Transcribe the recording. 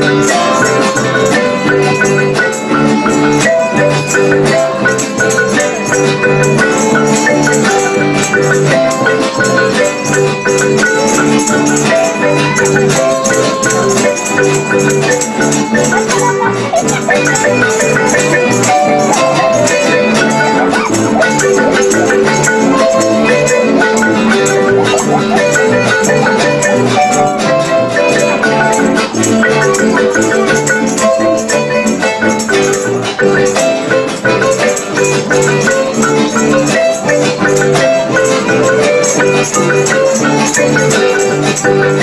friends. Thank